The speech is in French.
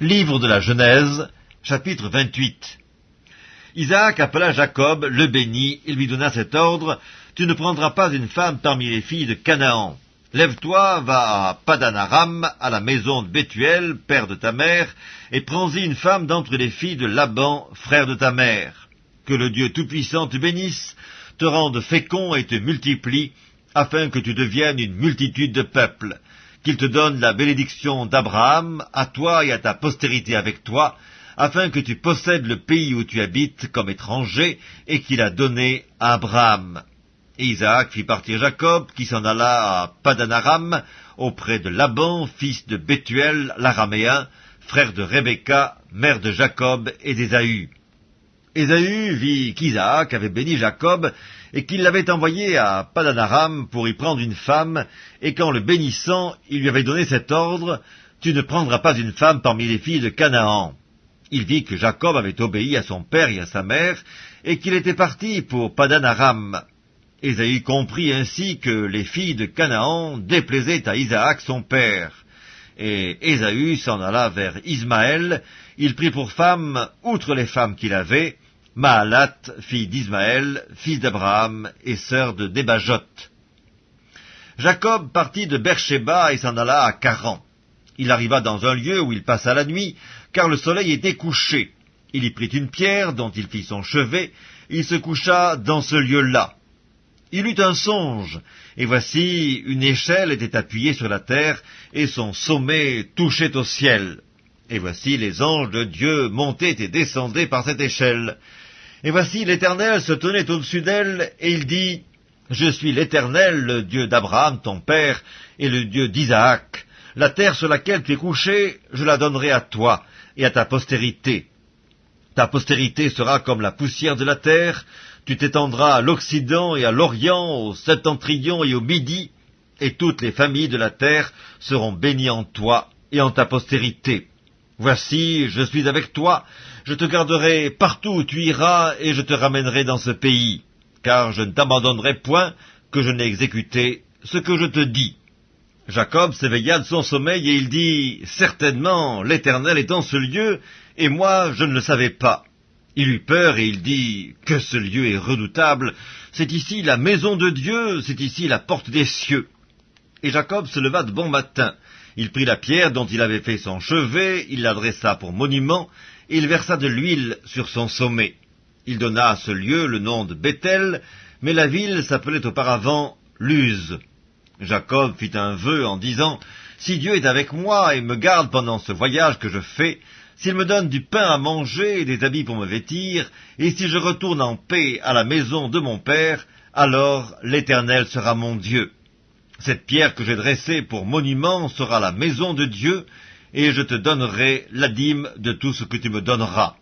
Livre de la Genèse, chapitre 28 Isaac appela Jacob, le bénit, et lui donna cet ordre, Tu ne prendras pas une femme parmi les filles de Canaan. Lève-toi, va à Padanaram, à la maison de Bethuel, père de ta mère, et prends-y une femme d'entre les filles de Laban, frère de ta mère. Que le Dieu Tout-Puissant te bénisse, te rende fécond et te multiplie, afin que tu deviennes une multitude de peuples qu'il te donne la bénédiction d'Abraham, à toi et à ta postérité avec toi, afin que tu possèdes le pays où tu habites comme étranger, et qu'il a donné à Abraham. Isaac fit partir Jacob, qui s'en alla à Padanaram, auprès de Laban, fils de Bethuel, l'araméen, frère de Rebecca, mère de Jacob et d'Ésaü. Ésaü vit qu'Isaac avait béni Jacob et qu'il l'avait envoyé à Padanaram pour y prendre une femme, et qu'en le bénissant, il lui avait donné cet ordre, Tu ne prendras pas une femme parmi les filles de Canaan. Il vit que Jacob avait obéi à son père et à sa mère, et qu'il était parti pour Padanaram. Ésaü comprit ainsi que les filles de Canaan déplaisaient à Isaac son père. Et Ésaü s'en alla vers Ismaël, il prit pour femme, outre les femmes qu'il avait, Maalat, fille d'Ismaël, fils d'Abraham et sœur de Débajot. Jacob partit de Beersheba et s'en alla à Caran. Il arriva dans un lieu où il passa la nuit, car le soleil était couché. Il y prit une pierre dont il fit son chevet, il se coucha dans ce lieu-là. Il eut un songe, et voici une échelle était appuyée sur la terre, et son sommet touchait au ciel. Et voici les anges de Dieu montaient et descendaient par cette échelle. Et voici l'Éternel se tenait au-dessus d'elle, et il dit, Je suis l'Éternel, le Dieu d'Abraham, ton père, et le Dieu d'Isaac. La terre sur laquelle tu es couché, je la donnerai à toi et à ta postérité. Ta postérité sera comme la poussière de la terre, tu t'étendras à l'Occident et à l'Orient, au Septentrion et au Midi, et toutes les familles de la terre seront bénies en toi et en ta postérité. Voici, je suis avec toi, je te garderai partout où tu iras, et je te ramènerai dans ce pays, car je ne t'abandonnerai point que je n'ai exécuté ce que je te dis. Jacob s'éveilla de son sommeil, et il dit, Certainement, l'Éternel est en ce lieu, et moi je ne le savais pas. Il eut peur, et il dit, Que ce lieu est redoutable, c'est ici la maison de Dieu, c'est ici la porte des cieux. Et Jacob se leva de bon matin, il prit la pierre dont il avait fait son chevet, il l'adressa pour monument, et il versa de l'huile sur son sommet. Il donna à ce lieu le nom de Bethel, mais la ville s'appelait auparavant Luz. Jacob fit un vœu en disant, Si Dieu est avec moi et me garde pendant ce voyage que je fais, s'il me donne du pain à manger et des habits pour me vêtir, et si je retourne en paix à la maison de mon père, alors l'Éternel sera mon Dieu. Cette pierre que j'ai dressée pour monument sera la maison de Dieu, et je te donnerai la dîme de tout ce que tu me donneras.